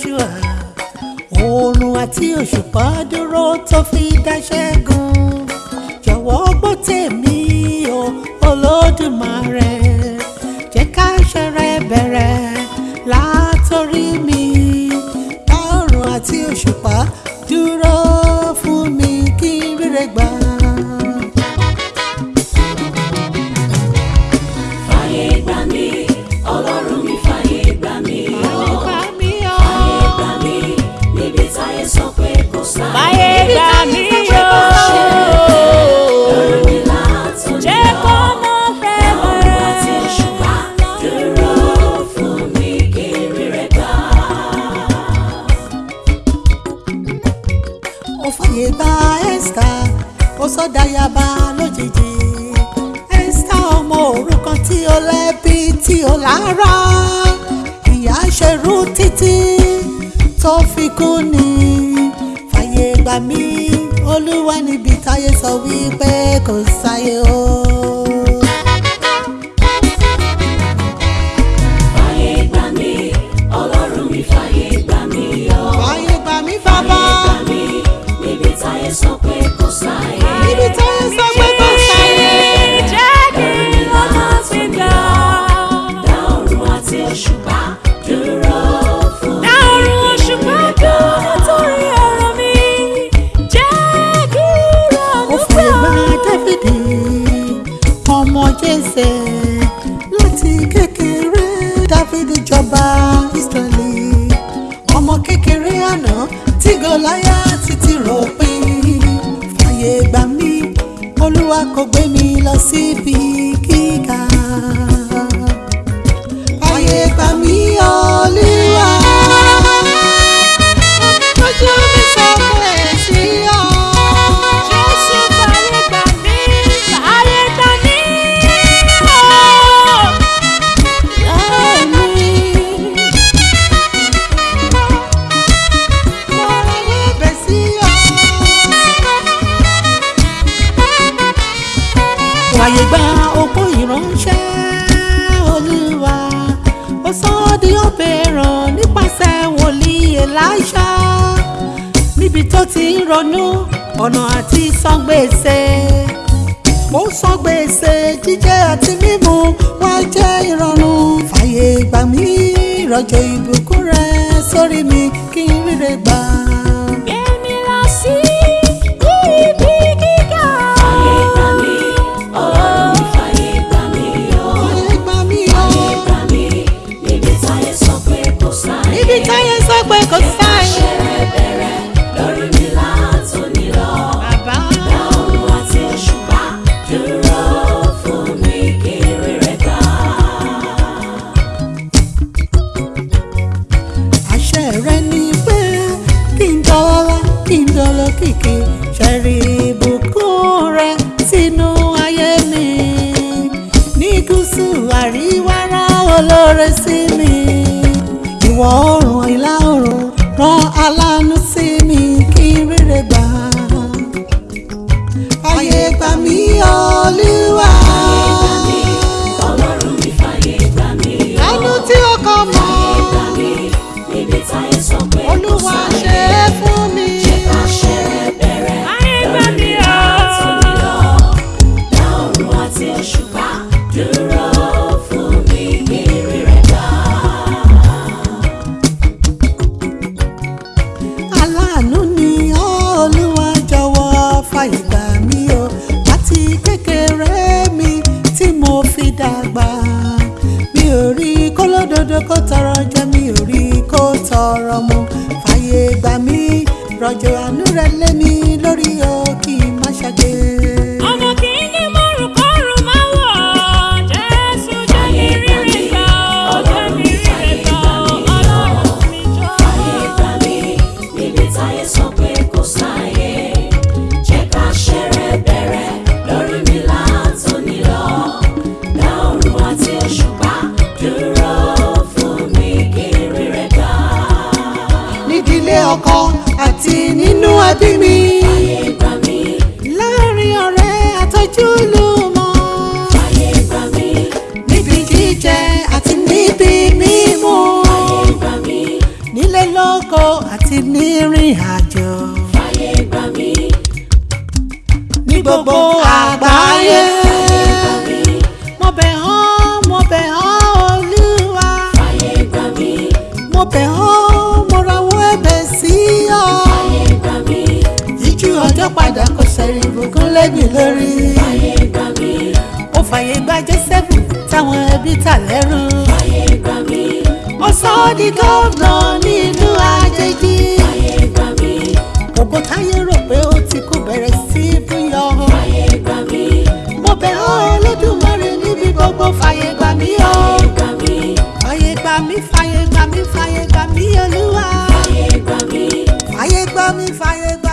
Joshua oòrùn àti òṣùpá dúró tó fi dá ṣẹ́gun jọ̀wọ́ gbọ́ tèmi o olódùmarè jẹ́ ká ṣẹrẹ bẹ̀rẹ̀. Fóyèbá Esther ó sọdáyàbá lójijì Esther ọmọ òrukàn tí ó lẹ́bi tí ó lára ìyà ṣerú títí tó fi kú ni fàyè gbà mí olúwa níbi táyé sọ wípé kò sáyé o. láyà títí ròpin ayé gbà mí olúwa kò gbé mi lọ síbi gíga ayé gbà mí olúwa. fàyè gba opó ìránṣẹ́ olúwa ó sọ ọ́ di òbèrò nípasẹ̀ wòlíì Èlíṣà níbi tó ti ń ronú ọ̀nà àti sọ́gbèsè ó sọ gbèsè jíjẹ àti mímu wá jẹ́ ìrọ̀rùn fàyè gbà mí ìrọ̀jò ìbùkún rẹ sórí mi kí n ríre gbà. see me. You are àgbà mi ò rí kólódodo kó tọrọ ọkọ àti nínú ẹbí mi. Fàyè gbà mí. Láàárín ọ̀rẹ́ àtọ́júlùmọ̀. Fàyè gbà mí. Níbi jíjẹ àti níbi mímu. Nílé lóko àti nírìn àjò. ṣe ìbùkún lẹ́gbìn lórí. fàyè gbà mí. ó fàyè gba jésẹ́fù táwọn ẹbí tà lẹ́rú. fàyè gbà mí. ó sọ ọ́ di gómìnà ní ìlú àjèjì. fàyè gbà rò pé ó ti kú bẹ̀rẹ̀ sí í mo bẹ̀ ọ́ Olódùmarè níbi gbogbo fàyè gbà mí o. fàyè gbà mí. fàyè gbà mí fàyè gbà mí olúwa. fàyè gbà mí. fàyè gbà mí fàyè gbà mí.